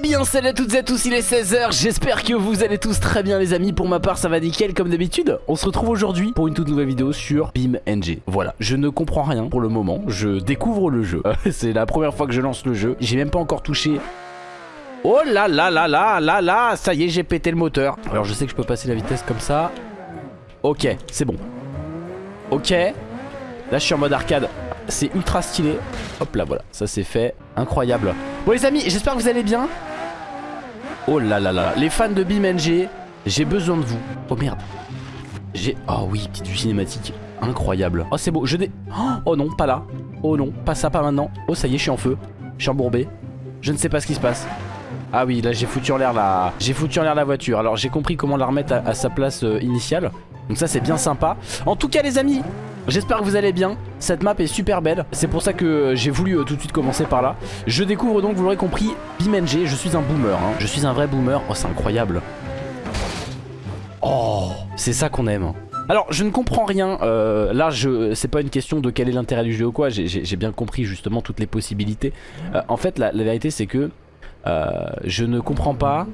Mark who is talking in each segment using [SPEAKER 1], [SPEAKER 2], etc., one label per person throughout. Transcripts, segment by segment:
[SPEAKER 1] bien salut à toutes et à tous, il est 16h, j'espère que vous allez tous très bien les amis, pour ma part ça va nickel comme d'habitude. On se retrouve aujourd'hui pour une toute nouvelle vidéo sur BeamNG Voilà, je ne comprends rien pour le moment, je découvre le jeu. C'est la première fois que je lance le jeu, j'ai même pas encore touché. Oh là là là là là là, ça y est j'ai pété le moteur. Alors je sais que je peux passer la vitesse comme ça. Ok, c'est bon. Ok. Là je suis en mode arcade. C'est ultra stylé. Hop là voilà. Ça c'est fait. Incroyable. Bon les amis j'espère que vous allez bien Oh là là là Les fans de BeamNG J'ai besoin de vous. Oh merde. J'ai Oh oui petite vue cinématique Incroyable. Oh c'est beau. Je dé Oh non pas là. Oh non pas ça pas maintenant. Oh ça y est je suis en feu. Je suis embourbé. Je ne sais pas ce qui se passe. Ah oui là j'ai foutu en l'air la J'ai foutu en l'air la voiture. Alors j'ai compris comment la remettre à, sa place euh, initiale. Donc ça c'est bien sympa. En tout cas les amis J'espère que vous allez bien. Cette map est super belle. C'est pour ça que j'ai voulu euh, tout de suite commencer par là. Je découvre donc, vous l'aurez compris, BeamNG Je suis un boomer, hein. je suis un vrai boomer. Oh c'est incroyable. Oh C'est ça qu'on aime. Alors je ne comprends rien, euh, là je c'est pas une question de quel est l'intérêt du jeu ou quoi, j'ai bien compris justement toutes les possibilités. Euh, en fait la, vérité c'est que je ne comprends pas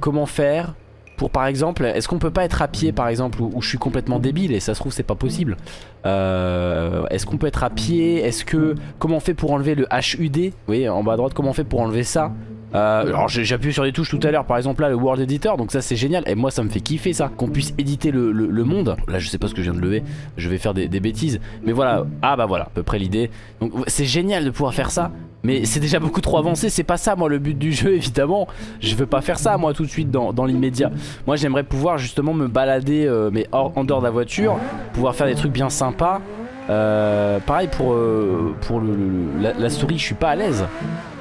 [SPEAKER 1] comment faire pour par exemple, est-ce qu'on peut pas être à pied par exemple où, je suis complètement débile et ça se trouve c'est pas possible. Euh, Est-ce qu'on peut être à pied? Est-ce que, comment on fait pour enlever le HUD Oui en bas à droite comment on fait pour enlever ça? Euh, alors j'ai appuyé sur des touches tout à l'heure par exemple là le World Editor donc ça c'est génial. Et moi ça me fait kiffer ça qu'on puisse éditer le, monde. Là je sais pas ce que je viens de lever je vais faire des, bêtises. Mais voilà ah bah voilà à peu près l'idée. Donc c'est génial de pouvoir faire ça mais c'est déjà beaucoup trop avancé, c'est pas ça moi le but du jeu évidemment. Je veux pas faire ça moi tout de suite dans, l'immédiat. Moi j'aimerais pouvoir justement me balader euh, mais hors, en dehors de la voiture Pouvoir faire des trucs bien sympas. Euh, Pareil pour, euh, pour le, la, souris je suis pas à l'aise.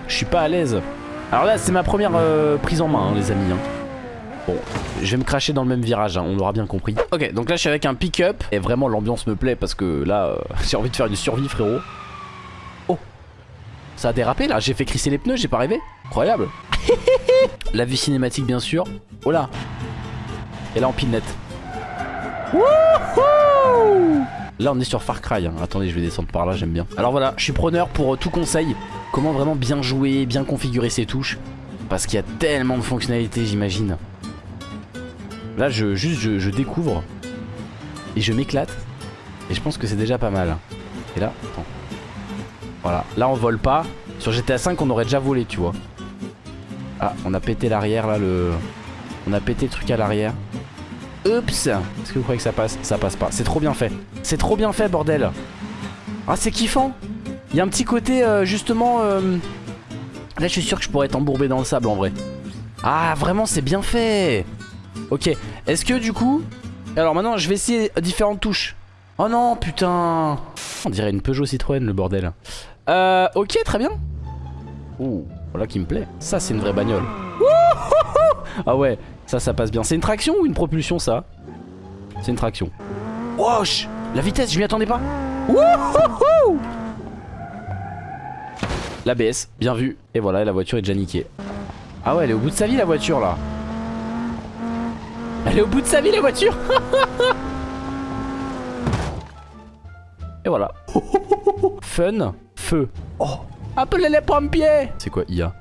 [SPEAKER 1] Je suis pas à l'aise Alors là c'est ma première prise en main hein, les amis hein. Bon, je vais me cracher dans le même virage, hein, on l'aura bien compris. Ok, donc là je suis avec un pick-up et vraiment l'ambiance me plaît parce que là j'ai envie de faire une survie frérot. Ça a dérapé là, j'ai fait crisser les pneus, j'ai pas rêvé Incroyable La vue cinématique bien sûr Oh là Et là en pinette Là on est sur Far Cry. Attendez je vais descendre par là j'aime bien Alors voilà je suis preneur pour euh, tout conseil Comment vraiment bien jouer, bien configurer ses touches Parce qu'il y a tellement de fonctionnalités j'imagine Là je, juste je, découvre Et je m'éclate Et je pense que c'est déjà pas mal Et là attends voilà, là on vole pas. Sur GTA 5 on aurait déjà volé tu vois. Ah, on a pété l'arrière là le... On a pété le truc à l'arrière. Oups Est-ce que vous croyez que ça passe? Ça passe pas. C'est trop bien fait. C'est trop bien fait bordel. Ah c'est kiffant. Il y a un petit côté euh, justement... Euh, là je suis sûr que je pourrais être embourbé dans le sable en vrai. Ah vraiment c'est bien fait. Ok. Est-ce que du coup... Alors maintenant je vais essayer différentes touches. Oh non putain On dirait une Peugeot Citroën le bordel euh, ok, très bien. Ouh, voilà qui me plaît. Ça, c'est une vraie bagnole. ah ouais, ça, ça passe bien. C'est une traction ou une propulsion, ça? C'est une traction. Wesh La vitesse, je m'y attendais pas. L'ABS, bien vu. Et voilà, la voiture est déjà niquée. Ah ouais, elle est au bout de sa vie, la voiture, là. Elle est au bout de sa vie, la voiture Et voilà. Fun Feu. Oh Appelez les pompiers C'est quoi IA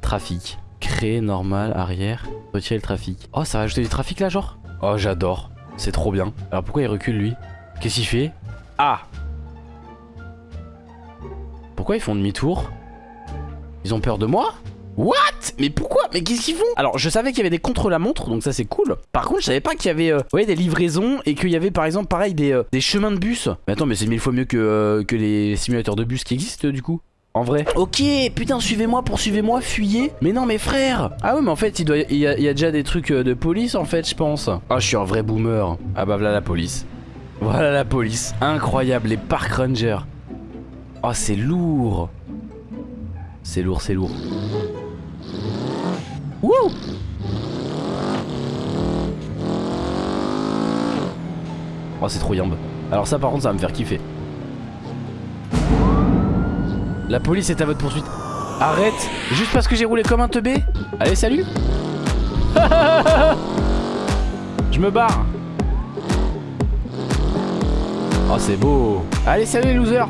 [SPEAKER 1] Trafic. Créer normal, arrière. Retirer le trafic. Oh, ça va ajouter du trafic là, genre? Oh, j'adore. C'est trop bien. Alors pourquoi il recule lui? Qu'est-ce qu'il fait? Ah Pourquoi ils font demi-tour? Ils ont peur de moi What Mais pourquoi Mais qu'est-ce qu'ils font Alors je savais qu'il y avait des contre-la-montre Donc ça c'est cool Par contre je savais pas qu'il y avait euh, des livraisons Et qu'il y avait par exemple pareil des, euh, des chemins de bus Mais attends mais c'est mille fois mieux que, euh, que les simulateurs de bus qui existent du coup en vrai Ok, putain, suivez-moi, poursuivez-moi, fuyez Mais non, mais frère Ah ouais, mais en fait, il, doit, il, y a, déjà des trucs de police, en fait, je pense. Ah, je suis un vrai boomer. Ah bah, voilà la police. Voilà la police. Incroyable, les park rangers. Oh, c'est lourd. C'est lourd, c'est lourd. Wouh! Oh c'est trop yambe. Alors ça par contre ça va me faire kiffer. La police est à votre poursuite. Arrête Juste parce que j'ai roulé comme un teubé. Allez salut. Je me barre. Oh c'est beau. Allez salut les losers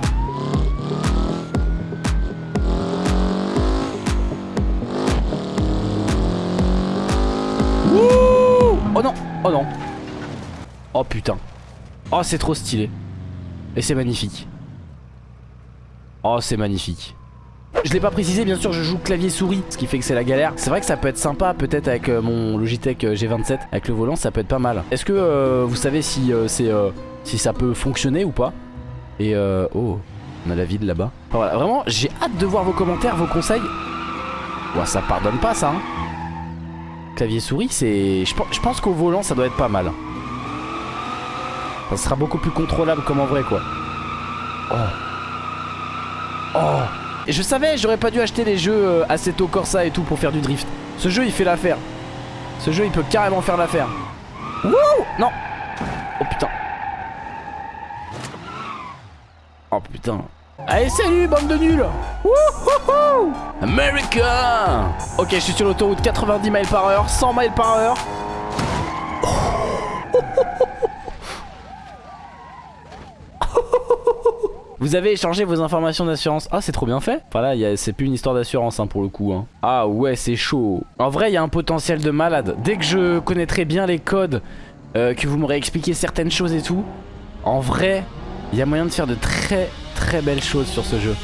[SPEAKER 1] Oh non. Oh putain. Oh c'est trop stylé. Et c'est magnifique. Oh c'est magnifique. Je l'ai pas précisé, bien sûr, je joue clavier souris, ce qui fait que c'est la galère. C'est vrai que ça peut être sympa, peut-être avec euh, mon Logitech euh, G27, avec le volant, ça peut être pas mal. Est-ce que euh, vous savez si c'est si ça peut fonctionner ou pas? Et oh, on a la ville là-bas. vraiment, j'ai hâte de voir vos commentaires, vos conseils. Ouais, ça pardonne pas ça. Hein. Clavier souris, c'est, je pense qu'au volant, ça doit être pas mal. Ça sera beaucoup plus contrôlable comme en vrai, quoi. Oh. Oh je savais, j'aurais pas dû acheter les jeux euh, Assetto Corsa et tout pour faire du drift. Ce jeu, il fait l'affaire. Ce jeu, il peut carrément faire l'affaire. Wouh Non Oh putain. Oh putain. Allez, salut, bande de nuls Wouhouhou America Ok, je suis sur l'autoroute 90 miles par heure, 100 miles par heure. Vous avez échangé vos informations d'assurance. Ah, c'est trop bien fait. Enfin là, c'est plus une histoire d'assurance hein, pour le coup. Hein. Ah ouais, c'est chaud. En vrai, il y a un potentiel de malade. Dès que je connaîtrai bien les codes, euh, que vous m'aurez expliqué certaines choses et tout, en vrai, il y a moyen de faire de très très belles choses sur ce jeu.